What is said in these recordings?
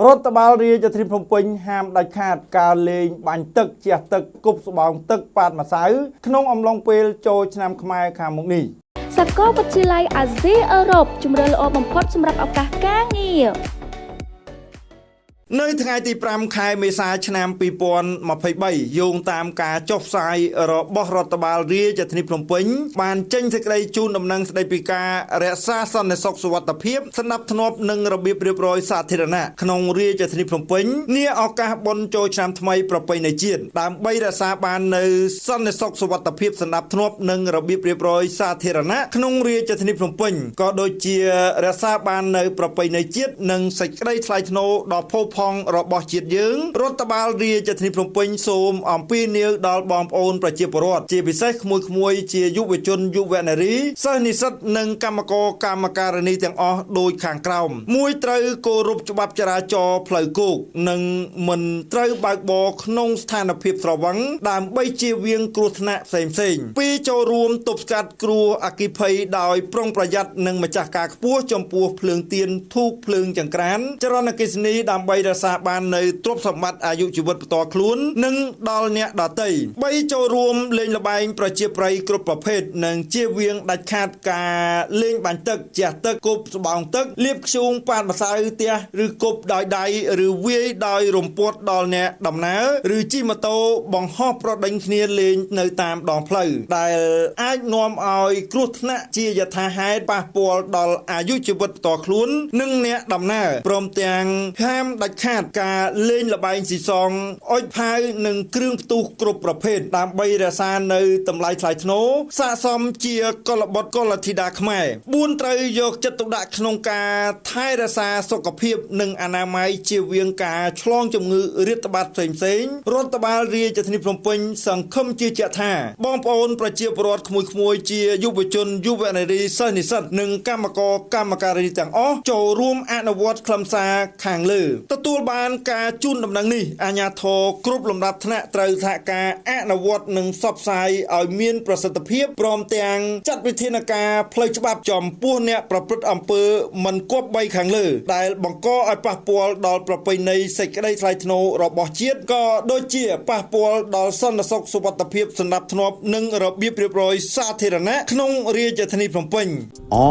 រដ្ឋបាលរាជធានីភ្នំពេញហាមដាច់ខាតការលេងបាញ់ទឹកជះទឹកគប់ស្បោងទឹកប៉ាតម្សៅក្នុងអំឡុងពេលចូលឆ្នាំខ្មែរខាងមុខនេះសាកលវិទ្យាល័យអាស៊ីអឺរ៉ុបជំរឿល្អបំផុតសម្រាប់ឱកាសការងារ នៅថ្ងៃទី5ខែមេសាឆ្នាំ2023យោងតាមការចុះផ្សាយរបស់រដ្ឋបាលរាជធានីភ្នំពេញបានចេញសេចក្តីជូនដំណឹងស្តីពីការរក្សាសន្តិសុខសុវត្ថិភាពស្ដាប់ធ្នាប់និងរបៀបរៀបរយសាធារណៈក្នុងរាជធានីភ្នំពេញនាឱកាសបុណ្យចូលឆ្នាំថ្មីប្រពៃណីជាតិដើម្បីរក្សាបាននៅសន្តិសុខសុវត្ថិភាពស្ដាប់ធ្នាប់និងរបៀបរៀបរយសាធារណៈក្នុងរាជធានីភ្នំពេញក៏ដូចជារក្សាបាននៅប្រពៃណីជាតិនិងសេចក្តីថ្លៃថ្នូរដ៏ផូរផង់របស់ជាតិយើងរដ្ឋបាលរាជធានីភ្នំពេញសូមអំពាវនាវដល់បងប្អូនប្រជាពលរដ្ឋជាពិសេសក្មួយក្មួយជាយុវជនយុវនារីសិស្សនិស្សិតនិងកម្មករកម្មការិនីទាំងអស់ដូចខាងក្រោមមួយត្រូវគោរពច្បាប់ចរាចរណ៍ផ្លូវគោកនិងមិនត្រូវបើកបរក្នុងស្ថានភាពស្រវឹងដើម្បីជៀសវាងគ្រោះថ្នាក់ផ្សេងផ្សេងពីចូលរួមទប់ស្កាត់គ្រោះអគិភ័យដោយប្រុងប្រយ័ត្ននិងម្ចាស់ការខ្ពស់ចំពោះភ្លើងទៀនធូបភ្លើងចង្ក្រានចរន្តអគ្គិសនីដើម្បីរក្សាបាននៅទ្រព្យសម្បត្តិអាយុជីវិតបន្តខ្លួននិងដល់អ្នកដទៃ3ចូលរួមលេងល្បែងប្រជាប្រិយគ្រប់ប្រភេទនិងជៀសវាងដាច់ខាតការលេងបាញ់ទឹកជះទឹកគប់ស្បោងទឹកលាបធ្យូងប៉ាតម្សៅផ្ទះឬគប់ដោយដៃឬវាយដោយរំពាត់ដល់អ្នកដំណើរឬជិះម៉ូតូបង្ហោះប្រដេញគ្នាលេងនៅតាមដងផ្លូវដែលអាចនាំឲ្យគ្រោះថ្នាក់ជាយថាហេតុប៉ះពាល់ដល់អាយុជីវិតផ្ទាល់ខ្លួន និងអ្នកដំណើរព្រមទាំងហាមដាច់ខាតការលេងល្បែងស៊ីសងអុចផាវនិងគ្រឿងផ្ទុះគ្រប់ប្រភេទដើម្បីរក្សានៅតម្លៃថ្លៃថ្នូរស័ក្តិសមជាកុលបុត្រកុលធីតាខ្មែរ4ត្រូវយកចិត្តទុកដាក់ក្នុងការថែរក្សាសុខភាព និងអនាម័យជាវៀងការឆ្លងជំងឺរាតត្បាតផ្សេងផ្សេងរដ្ឋបាលរាជធានីភ្នំពេញសង្ឃឹមជាជាក់ថាបងប្អូនប្រជាពលរដ្ឋក្មួយក្មួយជាយុវជនយុវនារីសិស្សនិស្សិតនិងកម្មករកម្មការីទាំងអស់ចូលរួមអនុវត្តខ្លឹមសារខាងលើទទួលបានការជូនដំណឹងនេះអាជ្ញាធរគ្រប់លំដាប់ថ្នាក់ត្រូវសហការអនុវត្តនិងផ្សព្វផ្សាយឲ្យមានប្រសិទ្ធភាពព្រមទាំងចាត់វិធានការផ្លូវច្បាប់ចំពោះអ្នកប្រព្រឹត្តអំពើមិនគប្បីខាងលើ ដែលបង្កឲ្យប៉ះពាល់ដល់ប្រពៃណីសេចក្តីថ្លៃថ្នូររបស់ជាតិក៏ដូចជាប៉ះពាល់ដល់សន្តិសុខសុវត្ថិភាពសម្រាប់ធ្នាប់និងរបៀបរៀបរយសាធារណៈក្នុងរាជធានីភ្នំពេញ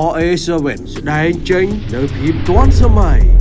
RA7 ស្ដែងចេញនៅភាពទាន់សម័យ